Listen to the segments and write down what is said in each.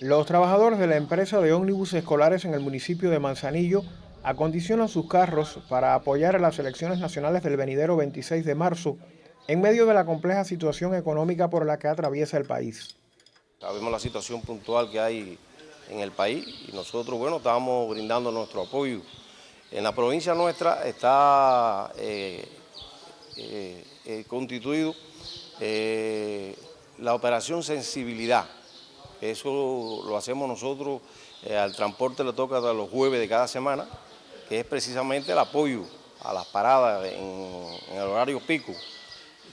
Los trabajadores de la empresa de ómnibus escolares en el municipio de Manzanillo acondicionan sus carros para apoyar a las elecciones nacionales del venidero 26 de marzo en medio de la compleja situación económica por la que atraviesa el país. Sabemos la situación puntual que hay en el país y nosotros, bueno, estamos brindando nuestro apoyo. En la provincia nuestra está eh, eh, eh, constituido la operación Sensibilidad, eso lo hacemos nosotros, eh, al transporte le toca los jueves de cada semana, que es precisamente el apoyo a las paradas en, el horario pico.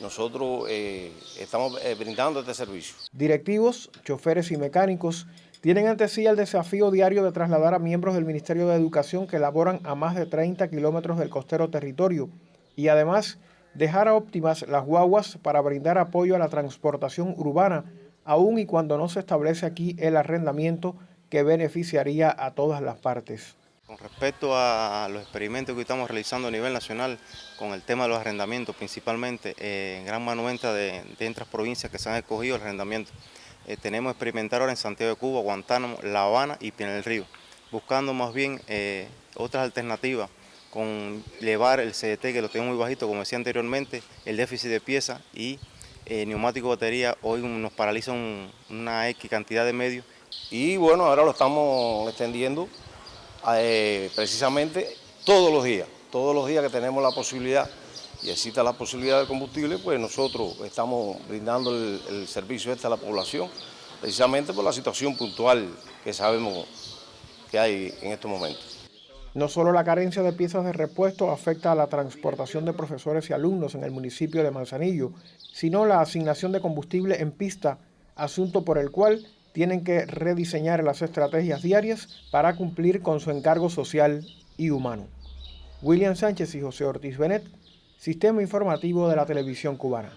Nosotros eh, estamos eh, brindando este servicio. Directivos, choferes y mecánicos tienen ante sí el desafío diario de trasladar a miembros del Ministerio de Educación que laboran a más de 30 kilómetros del costero territorio y además dejar a óptimas las guaguas para brindar apoyo a la transportación urbana aun y cuando no se establece aquí el arrendamiento que beneficiaría a todas las partes. Con respecto a los experimentos que estamos realizando a nivel nacional con el tema de los arrendamientos, principalmente eh, en gran manuenta de, otras provincias que se han escogido el arrendamiento, eh, tenemos experimentar ahora en Santiago de Cuba, Guantánamo, La Habana y Pinar del Río, buscando más bien eh, otras alternativas con llevar el CDT, que lo tengo muy bajito, como decía anteriormente, el déficit de piezas y eh, neumático batería hoy nos paraliza una X cantidad de medios. Y bueno, ahora lo estamos extendiendo eh, precisamente todos los días, todos los días que tenemos la posibilidad y exista la posibilidad de combustible, pues nosotros estamos brindando el, servicio este a la población, precisamente por la situación puntual que sabemos que hay en estos momentos. No solo la carencia de piezas de repuesto afecta a la transportación de profesores y alumnos en el municipio de Manzanillo, sino la asignación de combustible en pista, asunto por el cual tienen que rediseñar las estrategias diarias para cumplir con su encargo social y humano. William Sánchez y José Ortiz Benet, Sistema Informativo de la Televisión Cubana.